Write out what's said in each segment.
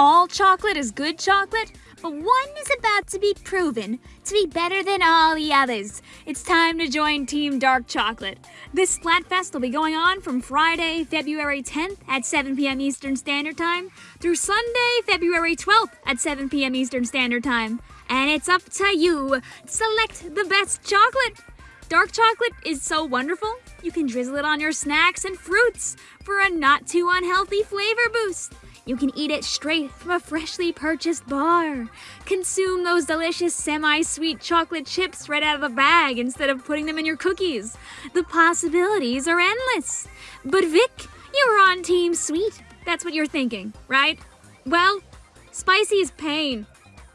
all chocolate is good chocolate, but one is about to be proven to be better than all the others. It's time to join Team Dark Chocolate. This Splatfest will be going on from Friday, February 10th at 7 p.m. Eastern Standard Time through Sunday, February 12th at 7 p.m. Eastern Standard Time. And it's up to you. to Select the best chocolate. Dark chocolate is so wonderful, you can drizzle it on your snacks and fruits for a not too unhealthy flavor boost. You can eat it straight from a freshly purchased bar. Consume those delicious semi-sweet chocolate chips right out of the bag instead of putting them in your cookies. The possibilities are endless. But Vic, you're on Team Sweet. That's what you're thinking, right? Well, spicy is pain.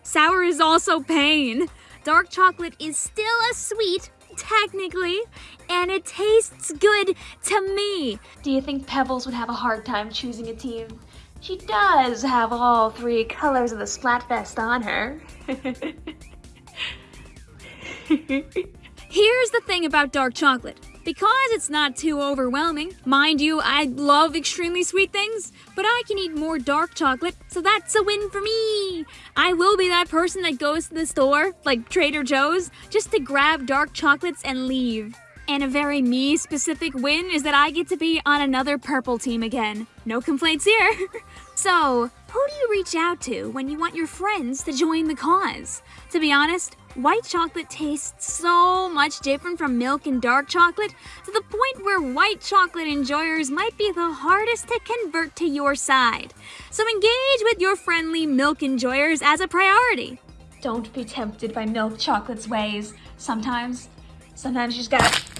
Sour is also pain. Dark chocolate is still a sweet, technically, and it tastes good to me. Do you think Pebbles would have a hard time choosing a team? She does have all three colors of the Splatfest on her. Here's the thing about dark chocolate. Because it's not too overwhelming, mind you, I love extremely sweet things, but I can eat more dark chocolate, so that's a win for me. I will be that person that goes to the store, like Trader Joe's, just to grab dark chocolates and leave. And a very me specific win is that I get to be on another purple team again. No complaints here. so, who do you reach out to when you want your friends to join the cause? To be honest, white chocolate tastes so much different from milk and dark chocolate to the point where white chocolate enjoyers might be the hardest to convert to your side. So engage with your friendly milk enjoyers as a priority. Don't be tempted by milk chocolate's ways. Sometimes, sometimes you just gotta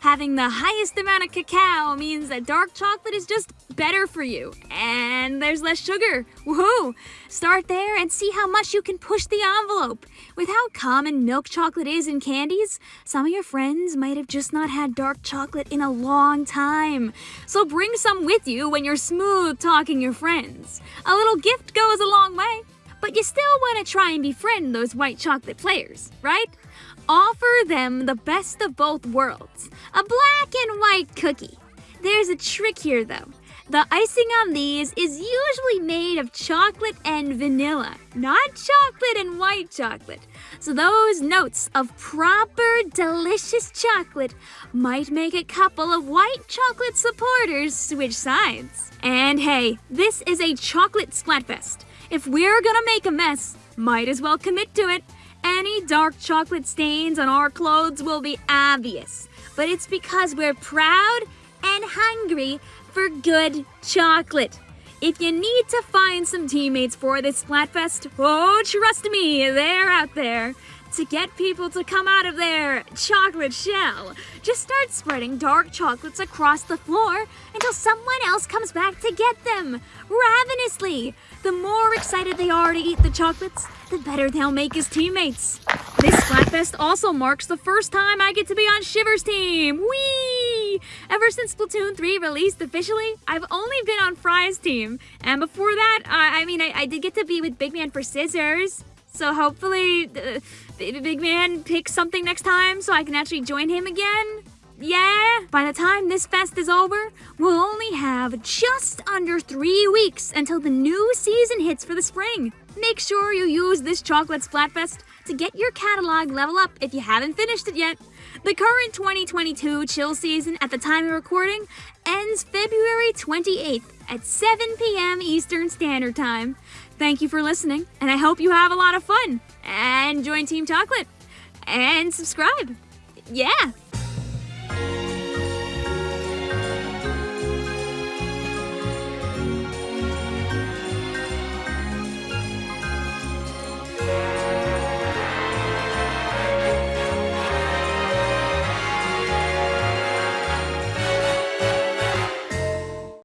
Having the highest amount of cacao means that dark chocolate is just better for you. And there's less sugar. Woohoo! Start there and see how much you can push the envelope. With how common milk chocolate is in candies, some of your friends might have just not had dark chocolate in a long time. So bring some with you when you're smooth talking your friends. A little gift goes a long way. But you still want to try and befriend those white chocolate players, right? Offer them the best of both worlds a black and white cookie. There's a trick here though. The icing on these is usually made of chocolate and vanilla, not chocolate and white chocolate. So those notes of proper delicious chocolate might make a couple of white chocolate supporters switch sides. And hey, this is a chocolate splatfest. If we're gonna make a mess, might as well commit to it. Any dark chocolate stains on our clothes will be obvious, but it's because we're proud and hungry for good chocolate. If you need to find some teammates for this Splatfest, oh, trust me, they're out there. To get people to come out of their chocolate shell, just start spreading dark chocolates across the floor until someone else comes back to get them, ravenously. The more excited they are to eat the chocolates, the better they'll make as teammates. This Splatfest also marks the first time I get to be on Shiver's team. Whee! Ever since Splatoon 3 released officially, I've only been on Frye's team. And before that, I, I mean, I, I, did get to be with Big Man for Scissors. So hopefully, the Big Man picks something next time so I can actually join him again. Yeah, by the time this fest is over, we'll only have just under three weeks until the new season hits for the spring. Make sure you use this Chocolate Splatfest to get your catalog level up if you haven't finished it yet. The current 2022 chill season at the time of recording ends February 28th at 7 p.m. Eastern Standard Time. Thank you for listening, and I hope you have a lot of fun. And join Team Chocolate. And subscribe. Yeah.